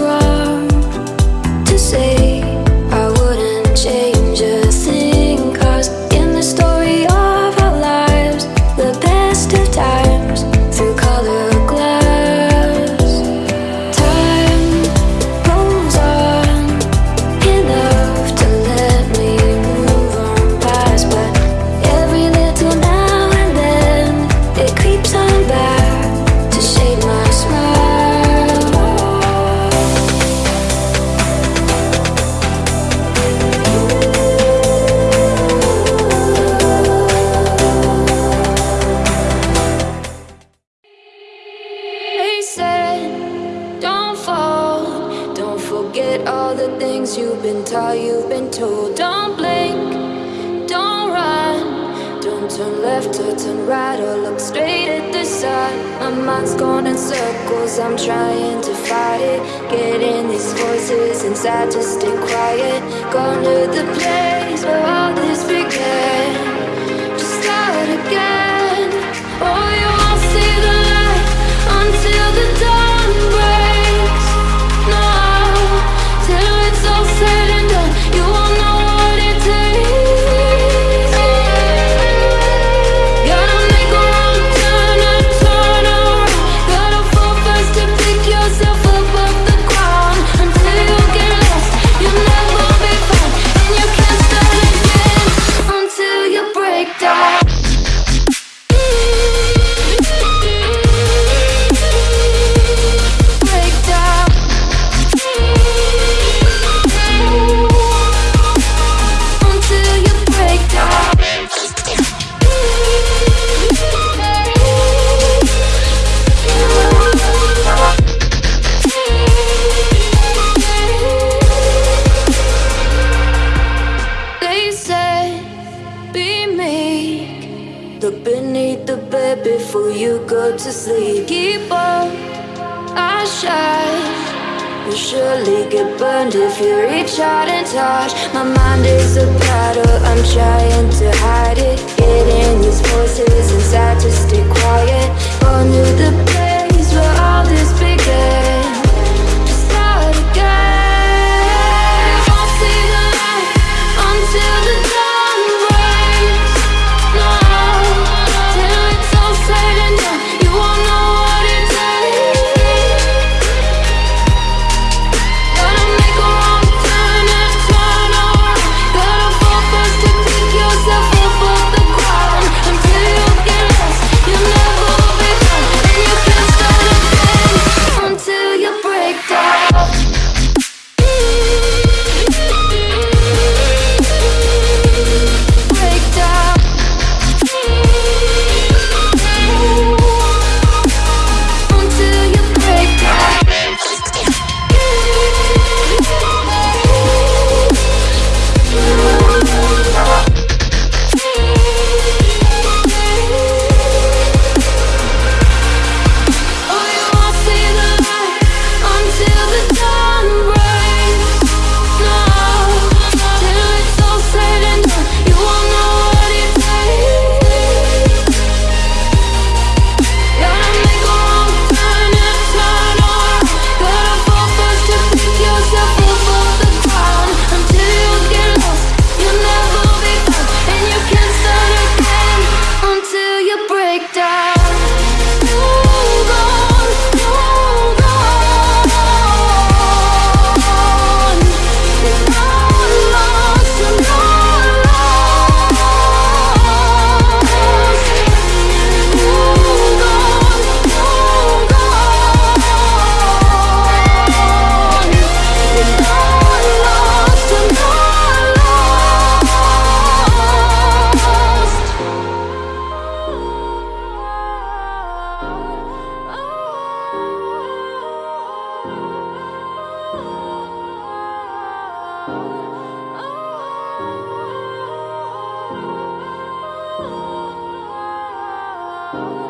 right. until all you've been told. Don't blink, don't run. Don't turn left or turn right or look straight at the sun. My mind's going in circles, I'm trying to fight it. Getting these voices inside to stay quiet. Gone to the place where all this began. beneath the bed before you go to sleep. Keep up, I shine. You'll surely get burned if you reach out and touch. My mind is a battle, I'm trying to hide it. Getting these voices inside to stay quiet. On to the place where all this began. Oh.